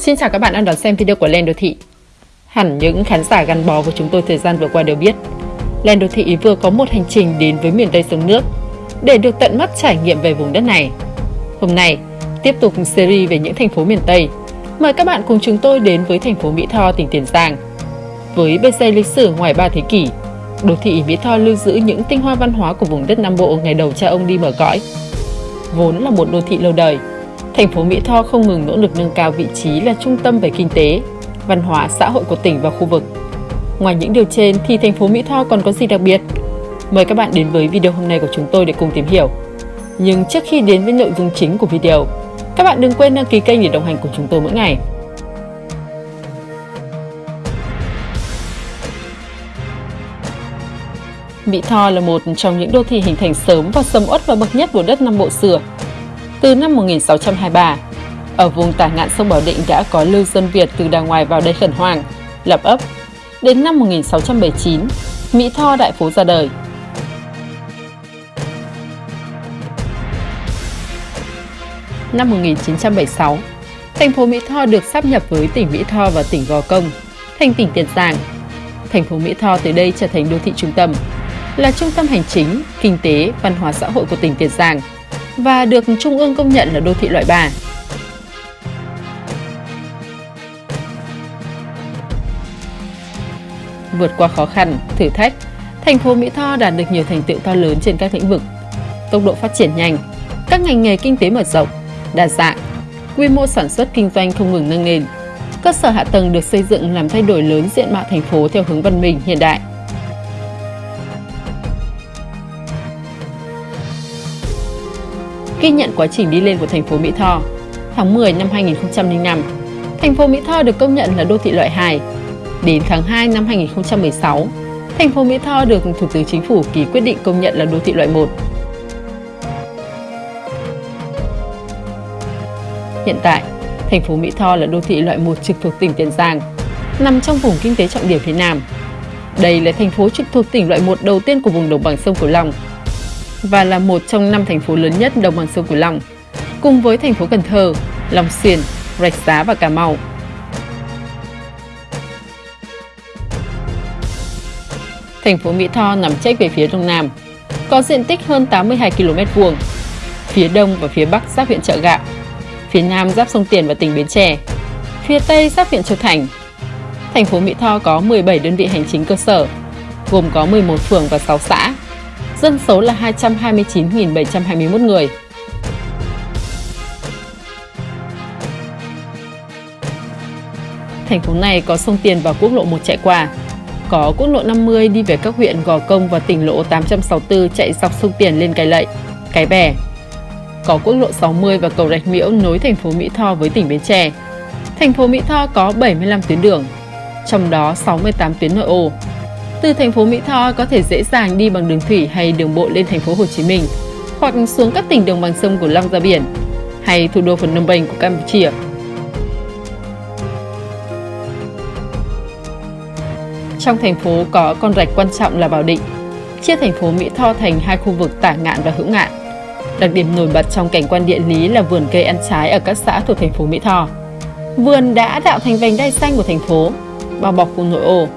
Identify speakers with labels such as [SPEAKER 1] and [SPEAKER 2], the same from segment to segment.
[SPEAKER 1] Xin chào các bạn đang đón xem video của Len Đô Thị. Hẳn những khán giả gắn bó của chúng tôi thời gian vừa qua đều biết, Len Đô Thị vừa có một hành trình đến với miền Tây sông nước để được tận mắt trải nghiệm về vùng đất này. Hôm nay, tiếp tục series về những thành phố miền Tây, mời các bạn cùng chúng tôi đến với thành phố Mỹ Tho, tỉnh Tiền Giang. Với bề dày lịch sử ngoài 3 thế kỷ, đô thị Mỹ Tho lưu giữ những tinh hoa văn hóa của vùng đất Nam Bộ ngày đầu cha ông đi mở cõi. Vốn là một đô thị lâu đời, thành phố Mỹ Tho không ngừng nỗ lực nâng cao vị trí là trung tâm về kinh tế, văn hóa, xã hội của tỉnh và khu vực. Ngoài những điều trên thì thành phố Mỹ Tho còn có gì đặc biệt? Mời các bạn đến với video hôm nay của chúng tôi để cùng tìm hiểu. Nhưng trước khi đến với nội dung chính của video, các bạn đừng quên đăng ký kênh để đồng hành cùng chúng tôi mỗi ngày. Mỹ Tho là một trong những đô thị hình thành sớm và sầm uất và bậc nhất của đất Nam Bộ xưa. Từ năm 1623, ở vùng tả ngạn sông Bảo Định đã có lưu dân Việt từ đàng ngoài vào đây khẩn hoàng, lập ấp. Đến năm 1679, Mỹ Tho đại phố ra đời. Năm 1976, thành phố Mỹ Tho được sáp nhập với tỉnh Mỹ Tho và tỉnh Gò Công, thành tỉnh Tiền Giang. Thành phố Mỹ Tho từ đây trở thành đô thị trung tâm, là trung tâm hành chính, kinh tế, văn hóa xã hội của tỉnh Tiền Giang và được Trung ương công nhận là đô thị loại 3. Vượt qua khó khăn, thử thách, thành phố Mỹ Tho đạt được nhiều thành tựu to lớn trên các lĩnh vực. Tốc độ phát triển nhanh, các ngành nghề kinh tế mở rộng, đa dạng, quy mô sản xuất kinh doanh không ngừng nâng lên. Cơ sở hạ tầng được xây dựng làm thay đổi lớn diện mạo thành phố theo hướng văn minh hiện đại. Ghi nhận quá trình đi lên của thành phố Mỹ Tho, tháng 10 năm 2005, thành phố Mỹ Tho được công nhận là đô thị loại 2. Đến tháng 2 năm 2016, thành phố Mỹ Tho được Thủ tướng Chính phủ ký quyết định công nhận là đô thị loại 1. Hiện tại, thành phố Mỹ Tho là đô thị loại 1 trực thuộc tỉnh Tiền Giang, nằm trong vùng kinh tế trọng điểm phía Nam. Đây là thành phố trực thuộc tỉnh loại 1 đầu tiên của vùng đồng bằng sông Cửu Long và là một trong năm thành phố lớn nhất đồng bằng sông Cửu Long, cùng với thành phố Cần Thơ, Long Xuyên, Rạch Giá và Cà Mau. Thành phố Mỹ Tho nằm trách về phía đông nam, có diện tích hơn 82 km vuông. Phía đông và phía bắc giáp huyện Chợ Gạo, phía nam giáp sông Tiền và tỉnh Bến Tre, phía tây giáp huyện Châu Thành. Thành phố Mỹ Tho có 17 đơn vị hành chính cơ sở, gồm có 11 phường và 6 xã, dân số là 229.721 người. Thành phố này có sông Tiền và quốc lộ 1 chạy qua, có quốc lộ 50 đi về các huyện Gò Công và tỉnh lộ 864 chạy dọc sông Tiền lên Cái Lậy, Cái Bè. Có quốc lộ 60 và cầu Rạch Miễu nối thành phố Mỹ Tho với tỉnh Bến Tre. Thành phố Mỹ Tho có 75 tuyến đường, trong đó 68 tuyến nội ô, từ thành phố Mỹ Tho có thể dễ dàng đi bằng đường thủy hay đường bộ lên thành phố Hồ Chí Minh, hoặc xuống các tỉnh đồng bằng sông Cửu Long ra biển, hay thủ đô Phnom Penh của Campuchia. Trong thành phố có con rạch quan trọng là Bảo Định, chia thành phố Mỹ Tho thành hai khu vực tả ngạn và hữu ngạn. Đặc điểm nổi bật trong cảnh quan địa lý là vườn cây ăn trái ở các xã thuộc thành phố Mỹ Tho. Vườn đã tạo thành vành đai xanh của thành phố, bao bọc khu nội ô,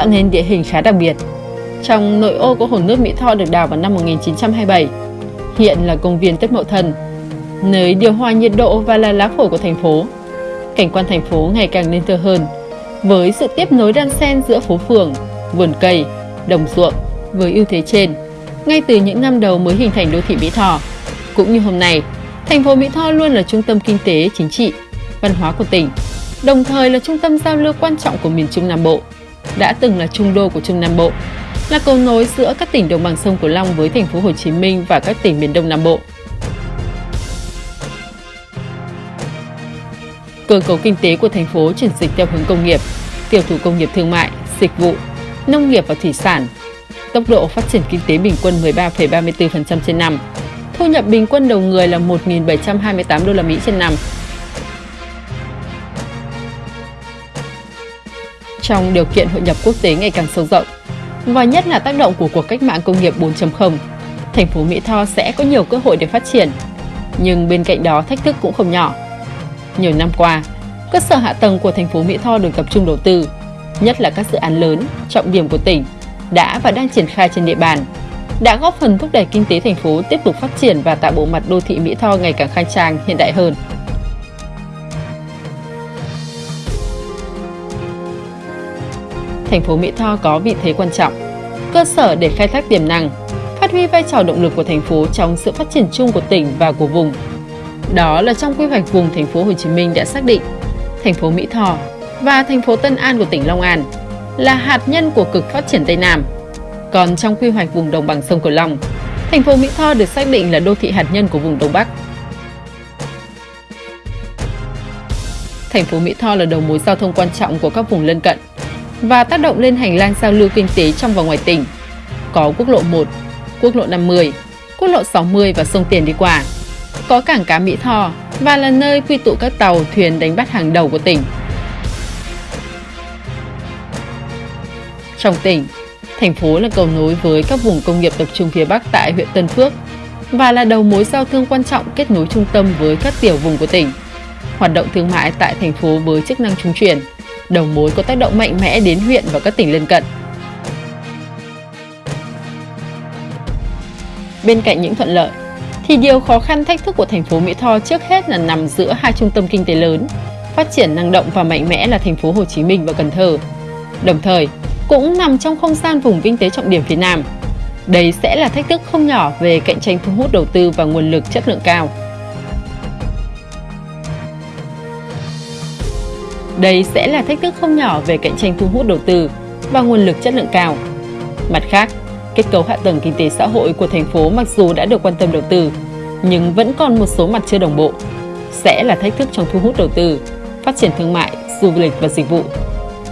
[SPEAKER 1] tạo nên địa hình khá đặc biệt. Trong nội ô có hồ nước Mỹ Tho được đào vào năm 1927, hiện là công viên Tết Mậu Thân, nơi điều hòa nhiệt độ và là lá phổi của thành phố. Cảnh quan thành phố ngày càng nên thơ hơn, với sự tiếp nối đan xen giữa phố phường, vườn cây, đồng ruộng với ưu thế trên. Ngay từ những năm đầu mới hình thành đô thị Mỹ Tho, cũng như hôm nay, thành phố Mỹ Tho luôn là trung tâm kinh tế, chính trị, văn hóa của tỉnh, đồng thời là trung tâm giao lưu quan trọng của miền Trung Nam Bộ đã từng là trung đô của Trung Nam Bộ, là cầu nối giữa các tỉnh đồng bằng sông Cửu Long với thành phố Hồ Chí Minh và các tỉnh miền Đông Nam Bộ. Cơ cấu kinh tế của thành phố chuyển dịch theo hướng công nghiệp, tiểu thủ công nghiệp thương mại, dịch vụ, nông nghiệp và thủy sản. Tốc độ phát triển kinh tế bình quân 13,34% trên năm. Thu nhập bình quân đầu người là 1.728 đô la Mỹ trên năm, trong điều kiện hội nhập quốc tế ngày càng sâu rộng và nhất là tác động của cuộc cách mạng công nghiệp 4.0, thành phố Mỹ Tho sẽ có nhiều cơ hội để phát triển. Nhưng bên cạnh đó thách thức cũng không nhỏ. Nhiều năm qua, cơ sở hạ tầng của thành phố Mỹ Tho được tập trung đầu tư, nhất là các dự án lớn, trọng điểm của tỉnh, đã và đang triển khai trên địa bàn, đã góp phần thúc đẩy kinh tế thành phố tiếp tục phát triển và tạo bộ mặt đô thị Mỹ Tho ngày càng khang trang, hiện đại hơn. Thành phố Mỹ Tho có vị thế quan trọng, cơ sở để khai thác tiềm năng, phát huy vai trò động lực của thành phố trong sự phát triển chung của tỉnh và của vùng. Đó là trong quy hoạch vùng thành phố Hồ Chí Minh đã xác định thành phố Mỹ Tho và thành phố Tân An của tỉnh Long An là hạt nhân của cực phát triển Tây Nam. Còn trong quy hoạch vùng đồng bằng sông Cửu Long, thành phố Mỹ Tho được xác định là đô thị hạt nhân của vùng Đông Bắc. Thành phố Mỹ Tho là đầu mối giao thông quan trọng của các vùng lân cận và tác động lên hành lang giao lưu kinh tế trong và ngoài tỉnh. Có quốc lộ 1, quốc lộ 50, quốc lộ 60 và sông Tiền đi qua. Có cảng cá Mỹ Tho và là nơi quy tụ các tàu, thuyền đánh bắt hàng đầu của tỉnh. Trong tỉnh, thành phố là cầu nối với các vùng công nghiệp tập trung phía Bắc tại huyện Tân Phước và là đầu mối giao thương quan trọng kết nối trung tâm với các tiểu vùng của tỉnh. Hoạt động thương mại tại thành phố với chức năng trung chuyển, đầu mối có tác động mạnh mẽ đến huyện và các tỉnh lân cận. Bên cạnh những thuận lợi, thì điều khó khăn thách thức của thành phố Mỹ Tho trước hết là nằm giữa hai trung tâm kinh tế lớn, phát triển năng động và mạnh mẽ là thành phố Hồ Chí Minh và Cần Thơ. Đồng thời, cũng nằm trong không gian vùng kinh tế trọng điểm phía Nam. Đây sẽ là thách thức không nhỏ về cạnh tranh thu hút đầu tư và nguồn lực chất lượng cao. Đây sẽ là thách thức không nhỏ về cạnh tranh thu hút đầu tư và nguồn lực chất lượng cao. Mặt khác, kết cấu hạ tầng kinh tế xã hội của thành phố mặc dù đã được quan tâm đầu tư, nhưng vẫn còn một số mặt chưa đồng bộ. Sẽ là thách thức trong thu hút đầu tư, phát triển thương mại, du lịch và dịch vụ.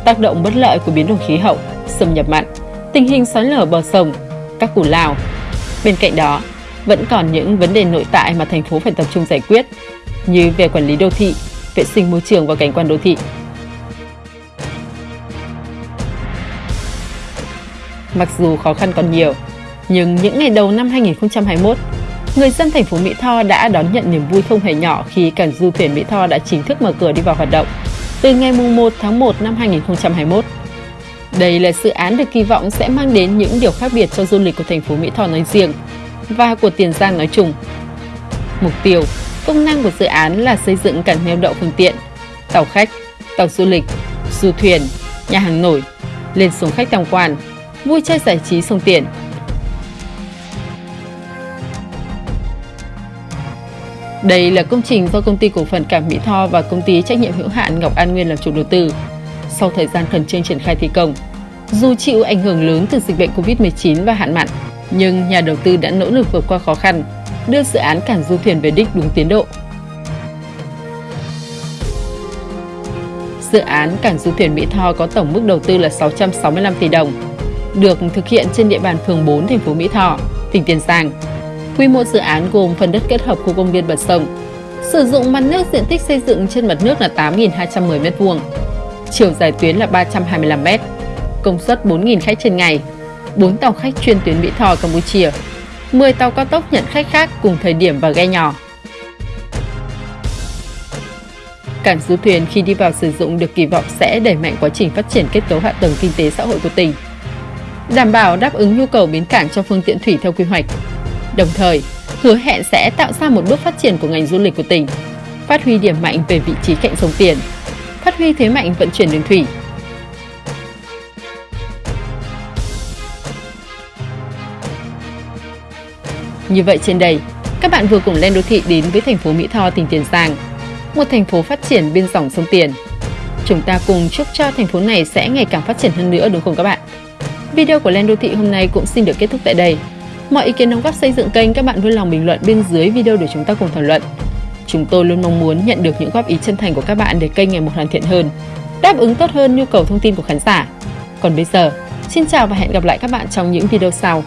[SPEAKER 1] Tác động bất lợi của biến đổi khí hậu, xâm nhập mặn, tình hình xói lở bờ sông, các củ lao. Bên cạnh đó, vẫn còn những vấn đề nội tại mà thành phố phải tập trung giải quyết, như về quản lý đô thị, vệ sinh môi trường và cảnh quan đô thị, Mặc dù khó khăn còn nhiều, nhưng những ngày đầu năm 2021, người dân thành phố Mỹ Tho đã đón nhận niềm vui không hề nhỏ khi cảng du thuyền Mỹ Tho đã chính thức mở cửa đi vào hoạt động từ ngày 1 tháng 1 năm 2021. Đây là dự án được kỳ vọng sẽ mang đến những điều khác biệt cho du lịch của thành phố Mỹ Tho nói riêng và của Tiền Giang nói chung. Mục tiêu, công năng của dự án là xây dựng cảng neo đậu phương tiện, tàu khách, tàu du lịch, du thuyền, nhà hàng nổi, lên xuống khách tham quan, vui chơi giải trí sông Tiền. Đây là công trình do công ty cổ phần Cảng Mỹ Tho và công ty trách nhiệm hữu hạn Ngọc An Nguyên làm chủ đầu tư. Sau thời gian khẩn trương triển khai thi công, dù chịu ảnh hưởng lớn từ dịch bệnh Covid-19 và hạn mặn, nhưng nhà đầu tư đã nỗ lực vượt qua khó khăn, đưa dự án cảng du thuyền về đích đúng tiến độ. Dự án cảng du thuyền Mỹ Tho có tổng mức đầu tư là 665 tỷ đồng, được thực hiện trên địa bàn phường 4 thành phố Mỹ Tho, tỉnh Tiền Giang. Quy mô dự án gồm phần đất kết hợp khu công viên bật sông, sử dụng mặt nước diện tích xây dựng trên mặt nước là 8.210 m2, chiều dài tuyến là 325 m, công suất 4.000 khách trên ngày, 4 tàu khách chuyên tuyến Mỹ Tho Campuchia, 10 tàu cao tốc nhận khách khác cùng thời điểm và ghe nhỏ. Cảng du thuyền khi đi vào sử dụng được kỳ vọng sẽ đẩy mạnh quá trình phát triển kết cấu hạ tầng kinh tế xã hội của tỉnh đảm bảo đáp ứng nhu cầu bến cảng cho phương tiện thủy theo quy hoạch. Đồng thời, hứa hẹn sẽ tạo ra một bước phát triển của ngành du lịch của tỉnh, phát huy điểm mạnh về vị trí cạnh sông Tiền, phát huy thế mạnh vận chuyển đường thủy. Như vậy trên đây, các bạn vừa cùng lên đô thị đến với thành phố Mỹ Tho, tỉnh Tiền Giang, một thành phố phát triển bên dòng sông Tiền. Chúng ta cùng chúc cho thành phố này sẽ ngày càng phát triển hơn nữa đúng không các bạn? Video của Len Đô Thị hôm nay cũng xin được kết thúc tại đây. Mọi ý kiến đóng góp xây dựng kênh các bạn vui lòng bình luận bên dưới video để chúng ta cùng thảo luận. Chúng tôi luôn mong muốn nhận được những góp ý chân thành của các bạn để kênh ngày một hoàn thiện hơn, đáp ứng tốt hơn nhu cầu thông tin của khán giả. Còn bây giờ, xin chào và hẹn gặp lại các bạn trong những video sau.